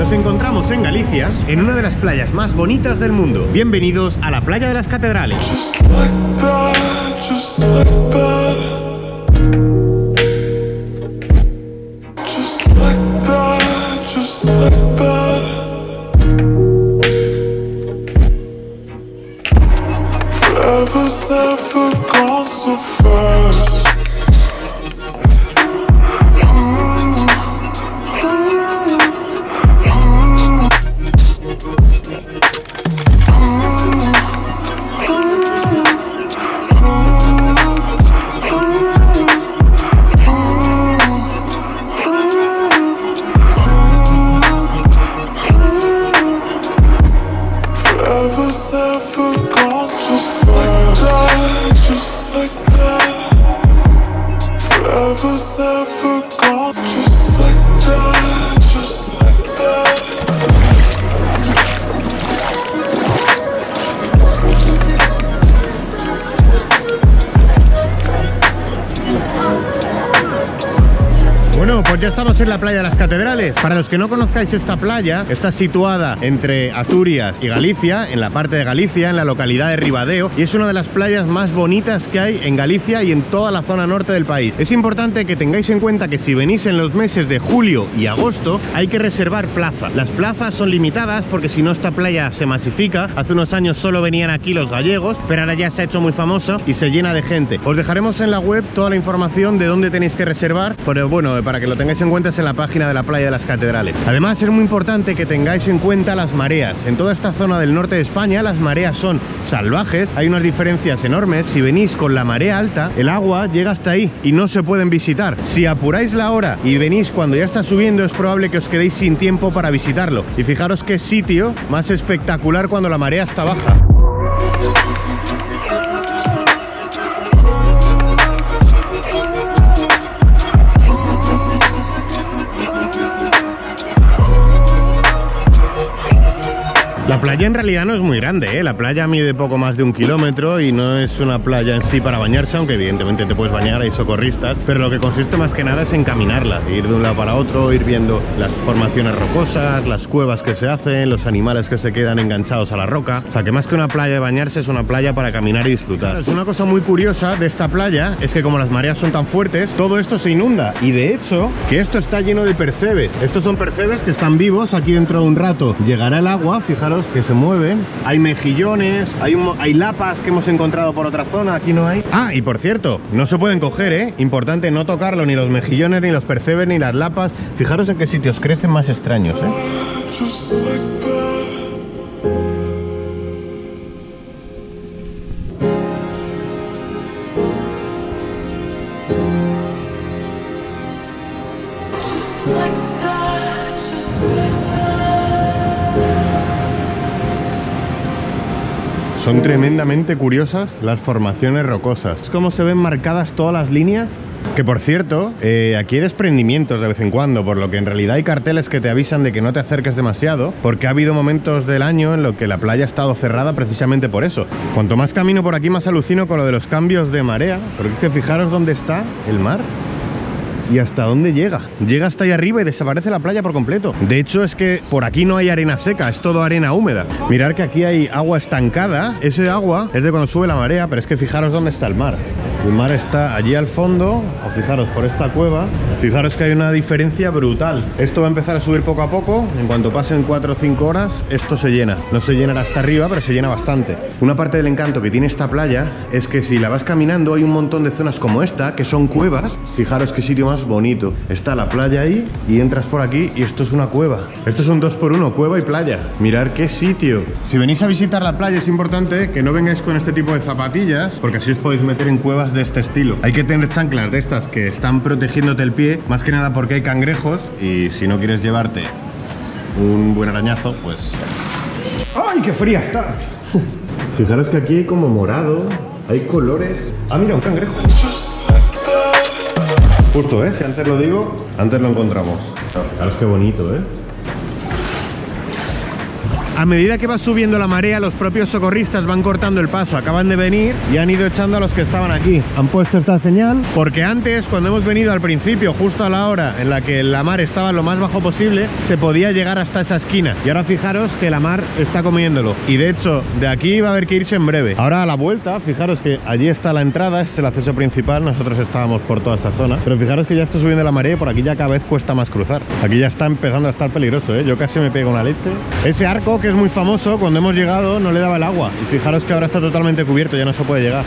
Nos encontramos en Galicia, en una de las playas más bonitas del mundo. Bienvenidos a la playa de las catedrales. Never gone so fast. Forever's never gone Pues ya estamos en la playa de las catedrales. Para los que no conozcáis esta playa, está situada entre Asturias y Galicia, en la parte de Galicia, en la localidad de Ribadeo, y es una de las playas más bonitas que hay en Galicia y en toda la zona norte del país. Es importante que tengáis en cuenta que si venís en los meses de julio y agosto, hay que reservar plaza. Las plazas son limitadas porque si no esta playa se masifica. Hace unos años solo venían aquí los gallegos, pero ahora ya se ha hecho muy famoso y se llena de gente. Os dejaremos en la web toda la información de dónde tenéis que reservar, pero bueno, para que lo tengáis en cuenta es en la página de la playa de las catedrales. Además es muy importante que tengáis en cuenta las mareas. En toda esta zona del norte de España las mareas son salvajes, hay unas diferencias enormes. Si venís con la marea alta, el agua llega hasta ahí y no se pueden visitar. Si apuráis la hora y venís cuando ya está subiendo, es probable que os quedéis sin tiempo para visitarlo. Y fijaros qué sitio más espectacular cuando la marea está baja. La playa en realidad no es muy grande, ¿eh? la playa mide poco más de un kilómetro y no es una playa en sí para bañarse, aunque evidentemente te puedes bañar, hay socorristas, pero lo que consiste más que nada es en caminarla, ir de un lado para otro, ir viendo las formaciones rocosas, las cuevas que se hacen, los animales que se quedan enganchados a la roca, o sea que más que una playa de bañarse es una playa para caminar y disfrutar. Es una cosa muy curiosa de esta playa, es que como las mareas son tan fuertes, todo esto se inunda y de hecho que esto está lleno de percebes, estos son percebes que están vivos, aquí dentro de un rato llegará el agua, fijaros que se mueven. Hay mejillones, hay, un mo- hay lapas que hemos encontrado por otra zona, aquí no hay. Ah, y por cierto, no se pueden coger, ¿eh? Importante no tocarlo, ni los mejillones, ni los percebes, ni las lapas. Fijaros en qué sitios crecen más extraños, ¿eh? Son tremendamente curiosas las formaciones rocosas. Es como se ven marcadas todas las líneas. Que por cierto, eh, aquí hay desprendimientos de vez en cuando, por lo que en realidad hay carteles que te avisan de que no te acerques demasiado, porque ha habido momentos del año en los que la playa ha estado cerrada precisamente por eso. Cuanto más camino por aquí, más alucino con lo de los cambios de marea, porque es que fijaros dónde está el mar. ¿Y hasta dónde llega? Llega hasta ahí arriba y desaparece la playa por completo. De hecho, es que por aquí no hay arena seca, es todo arena húmeda. Mirad que aquí hay agua estancada. Ese agua es de cuando sube la marea, pero es que fijaros dónde está el mar. El mar está allí al fondo, o fijaros por esta cueva. Fijaros que hay una diferencia brutal. Esto va a empezar a subir poco a poco. En cuanto pasen 4 o 5 horas, esto se llena. No se llenará hasta arriba, pero se llena bastante. Una parte del encanto que tiene esta playa es que si la vas caminando hay un montón de zonas como esta, que son cuevas. Fijaros qué sitio más bonito. Está la playa ahí y entras por aquí y esto es una cueva. Esto es un 2x1, cueva y playa. Mirar qué sitio. Si venís a visitar la playa es importante que no vengáis con este tipo de zapatillas, porque así os podéis meter en cuevas de este estilo. Hay que tener chanclas de estas que están protegiéndote el pie, más que nada porque hay cangrejos y si no quieres llevarte un buen arañazo, pues... ¡Ay, qué fría está! Fijaros que aquí hay como morado, hay colores... Ah, mira, un cangrejo. Justo, ¿eh? Si antes lo digo, antes lo encontramos. Fijaros qué bonito, ¿eh? A medida que va subiendo la marea, los propios socorristas van cortando el paso, acaban de venir y han ido echando a los que estaban aquí. Han puesto esta señal porque antes, cuando hemos venido al principio, justo a la hora en la que la mar estaba lo más bajo posible, se podía llegar hasta esa esquina. Y ahora fijaros que la mar está comiéndolo. Y de hecho, de aquí va a haber que irse en breve. Ahora a la vuelta, fijaros que allí está la entrada, es el acceso principal, nosotros estábamos por toda esa zona. Pero fijaros que ya está subiendo la marea y por aquí ya cada vez cuesta más cruzar. Aquí ya está empezando a estar peligroso, ¿eh? Yo casi me pego una leche. Ese arco, que es muy famoso, cuando hemos llegado no le daba el agua. Y fijaros que ahora está totalmente cubierto, ya no se puede llegar.